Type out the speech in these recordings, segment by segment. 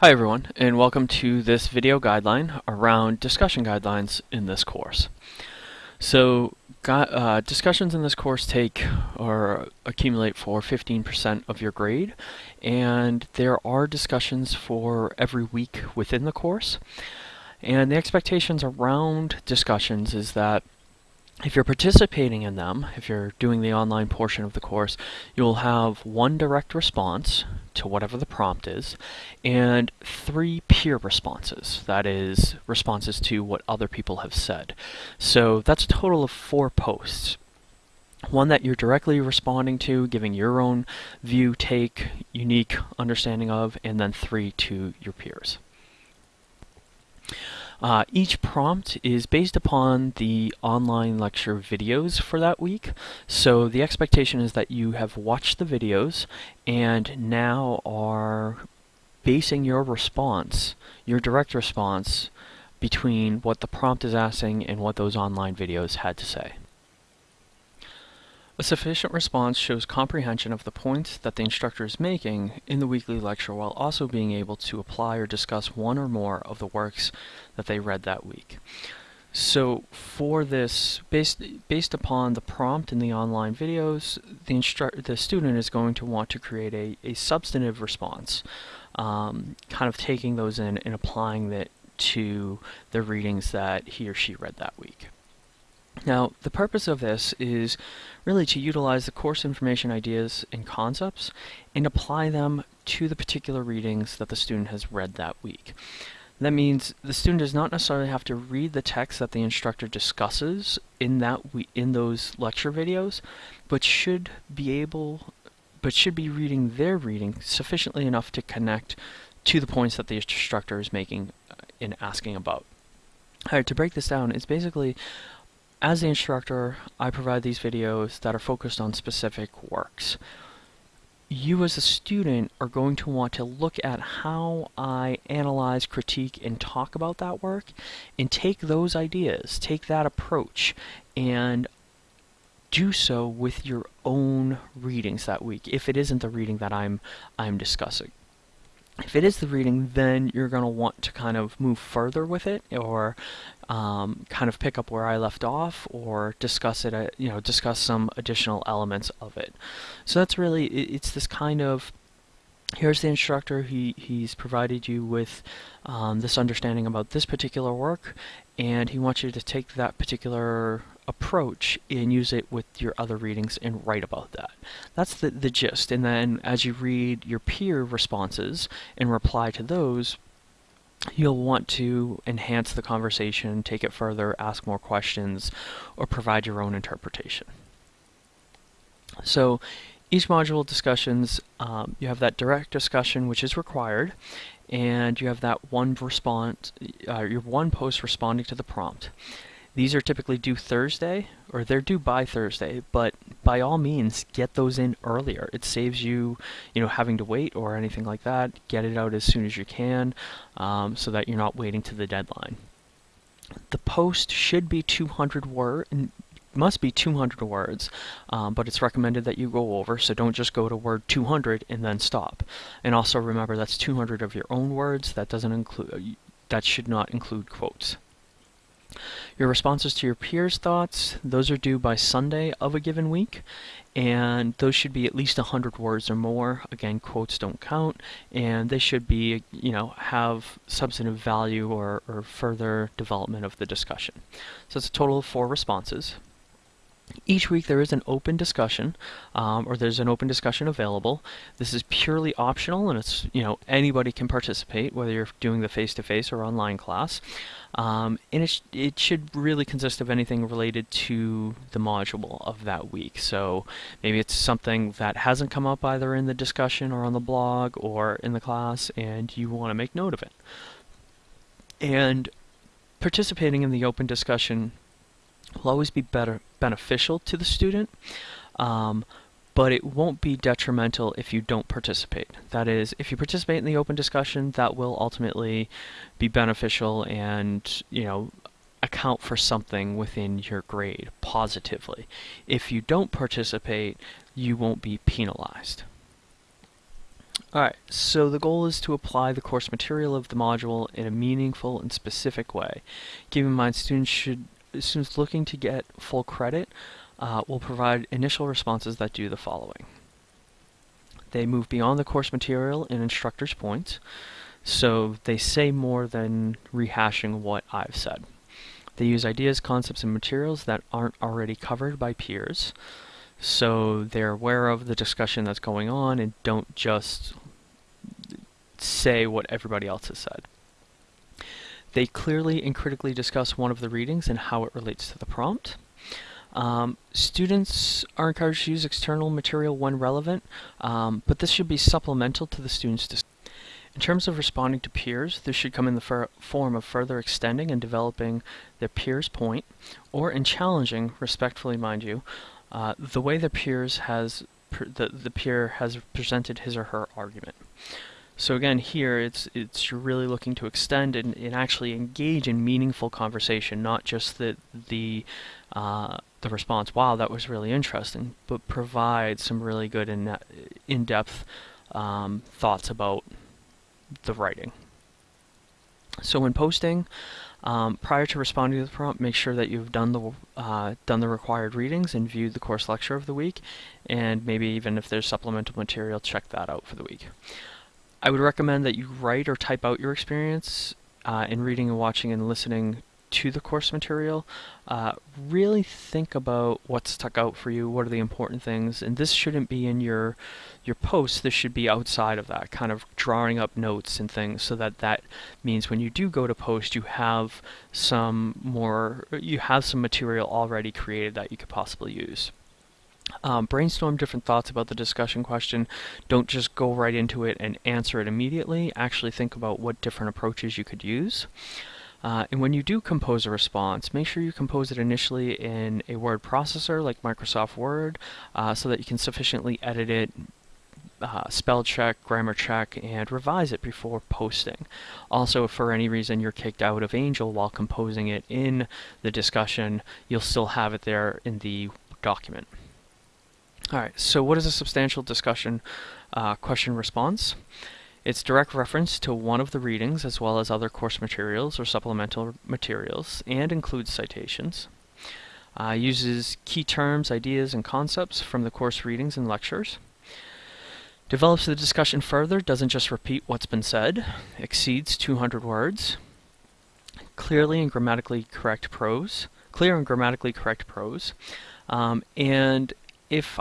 Hi everyone, and welcome to this video guideline around discussion guidelines in this course. So, uh, discussions in this course take or accumulate for 15% of your grade, and there are discussions for every week within the course. And the expectations around discussions is that if you're participating in them, if you're doing the online portion of the course, you'll have one direct response to whatever the prompt is, and three peer responses. That is, responses to what other people have said. So that's a total of four posts. One that you're directly responding to, giving your own view, take, unique understanding of, and then three to your peers. Uh, each prompt is based upon the online lecture videos for that week. So the expectation is that you have watched the videos and now are basing your response, your direct response, between what the prompt is asking and what those online videos had to say. A sufficient response shows comprehension of the points that the instructor is making in the weekly lecture while also being able to apply or discuss one or more of the works that they read that week. So for this, based, based upon the prompt in the online videos, the, the student is going to want to create a, a substantive response, um, kind of taking those in and applying that to the readings that he or she read that week. Now, the purpose of this is really to utilize the course information ideas and concepts and apply them to the particular readings that the student has read that week. That means the student does not necessarily have to read the text that the instructor discusses in that in those lecture videos, but should be able but should be reading their reading sufficiently enough to connect to the points that the instructor is making uh, in asking about. Alright, to break this down, it's basically as the instructor, I provide these videos that are focused on specific works. You as a student are going to want to look at how I analyze, critique, and talk about that work and take those ideas, take that approach, and do so with your own readings that week, if it isn't the reading that I'm I'm discussing if it is the reading, then you're going to want to kind of move further with it, or um, kind of pick up where I left off, or discuss it. Uh, you know, discuss some additional elements of it. So that's really it's this kind of here's the instructor. He he's provided you with um, this understanding about this particular work, and he wants you to take that particular approach and use it with your other readings and write about that. That's the, the gist. And then as you read your peer responses and reply to those, you'll want to enhance the conversation, take it further, ask more questions, or provide your own interpretation. So each module discussions, um, you have that direct discussion which is required, and you have that one response, uh, your one post responding to the prompt. These are typically due Thursday, or they're due by Thursday, but by all means, get those in earlier. It saves you, you know, having to wait or anything like that. Get it out as soon as you can, um, so that you're not waiting to the deadline. The post should be 200 word, must be 200 words, um, but it's recommended that you go over, so don't just go to word 200 and then stop. And also remember that's 200 of your own words. That doesn't include. That should not include quotes. Your responses to your peers' thoughts, those are due by Sunday of a given week, and those should be at least 100 words or more. Again, quotes don't count, and they should be, you know, have substantive value or, or further development of the discussion. So it's a total of four responses. Each week there is an open discussion, um, or there's an open discussion available. This is purely optional, and it's you know anybody can participate, whether you're doing the face-to-face -face or online class. Um, and it, sh it should really consist of anything related to the module of that week. So maybe it's something that hasn't come up either in the discussion or on the blog or in the class, and you want to make note of it. And participating in the open discussion will always be better beneficial to the student, um, but it won't be detrimental if you don't participate. That is, if you participate in the open discussion, that will ultimately be beneficial and, you know, account for something within your grade positively. If you don't participate, you won't be penalized. Alright, so the goal is to apply the course material of the module in a meaningful and specific way. Keep in mind students should students looking to get full credit uh, will provide initial responses that do the following. They move beyond the course material and instructor's points, so they say more than rehashing what I've said. They use ideas, concepts, and materials that aren't already covered by peers, so they're aware of the discussion that's going on and don't just say what everybody else has said. They clearly and critically discuss one of the readings and how it relates to the prompt. Um, students are encouraged to use external material when relevant, um, but this should be supplemental to the students' In terms of responding to peers, this should come in the form of further extending and developing their peer's point, or in challenging, respectfully mind you, uh, the way the peers has the, the peer has presented his or her argument. So again, here it's it's you're really looking to extend and, and actually engage in meaningful conversation, not just the the uh, the response. Wow, that was really interesting, but provide some really good in in depth um, thoughts about the writing. So when posting, um, prior to responding to the prompt, make sure that you've done the uh, done the required readings and viewed the course lecture of the week, and maybe even if there's supplemental material, check that out for the week. I would recommend that you write or type out your experience uh, in reading and watching and listening to the course material. Uh, really think about what stuck out for you, what are the important things, and this shouldn't be in your your post. This should be outside of that, kind of drawing up notes and things, so that that means when you do go to post, you have some more, you have some material already created that you could possibly use. Um, brainstorm different thoughts about the discussion question. Don't just go right into it and answer it immediately. Actually think about what different approaches you could use. Uh, and when you do compose a response, make sure you compose it initially in a word processor like Microsoft Word uh, so that you can sufficiently edit it, uh, spell check, grammar check, and revise it before posting. Also, if for any reason you're kicked out of Angel while composing it in the discussion, you'll still have it there in the document. Alright, so what is a substantial discussion uh, question response? It's direct reference to one of the readings as well as other course materials or supplemental materials and includes citations. Uh, uses key terms, ideas, and concepts from the course readings and lectures. Develops the discussion further, doesn't just repeat what's been said, exceeds 200 words. Clearly and grammatically correct prose, clear and grammatically correct prose. Um, and if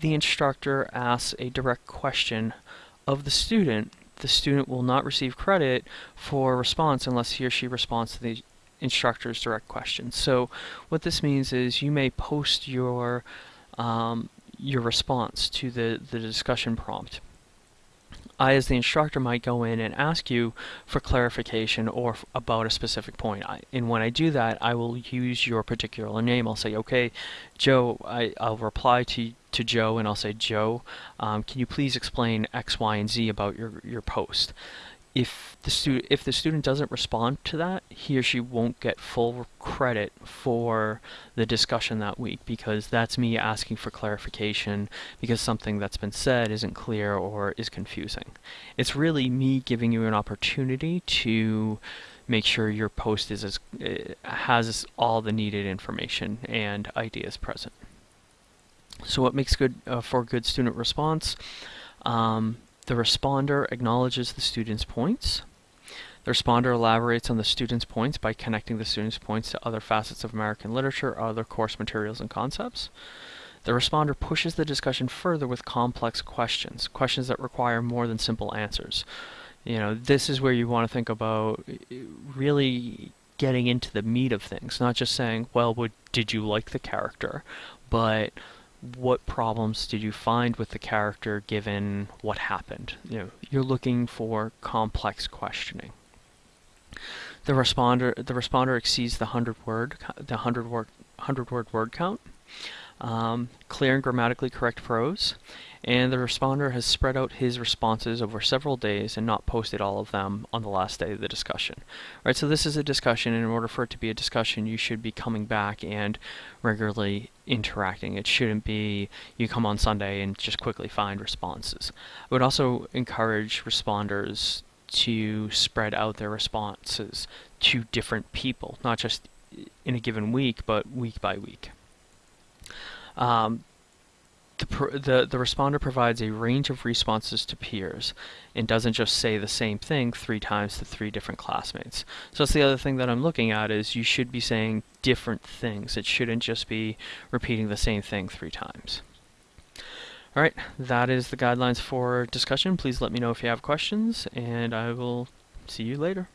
the instructor asks a direct question of the student, the student will not receive credit for response unless he or she responds to the instructor's direct question. So what this means is you may post your um, your response to the, the discussion prompt. I, as the instructor, might go in and ask you for clarification or about a specific point. I, and when I do that, I will use your particular name. I'll say, okay, Joe, I, I'll reply to to Joe and I'll say, Joe, um, can you please explain X, Y, and Z about your, your post? If the, stu if the student doesn't respond to that, he or she won't get full credit for the discussion that week because that's me asking for clarification because something that's been said isn't clear or is confusing. It's really me giving you an opportunity to make sure your post is as, uh, has all the needed information and ideas present. So what makes good uh, for good student response? Um, the responder acknowledges the student's points. The responder elaborates on the student's points by connecting the student's points to other facets of American literature or other course materials and concepts. The responder pushes the discussion further with complex questions, questions that require more than simple answers. You know, this is where you want to think about really getting into the meat of things, not just saying, well, would, did you like the character, but what problems did you find with the character given what happened? You know, you're looking for complex questioning. The responder the responder exceeds the hundred word the hundred word hundred word word count. Um, clear and grammatically correct prose, and the responder has spread out his responses over several days and not posted all of them on the last day of the discussion. All right, so this is a discussion, and in order for it to be a discussion, you should be coming back and regularly interacting. It shouldn't be you come on Sunday and just quickly find responses. I would also encourage responders to spread out their responses to different people, not just in a given week, but week by week. Um, the, the, the responder provides a range of responses to peers and doesn't just say the same thing three times to three different classmates. So that's the other thing that I'm looking at is you should be saying different things. It shouldn't just be repeating the same thing three times. Alright, that is the guidelines for discussion. Please let me know if you have questions, and I will see you later.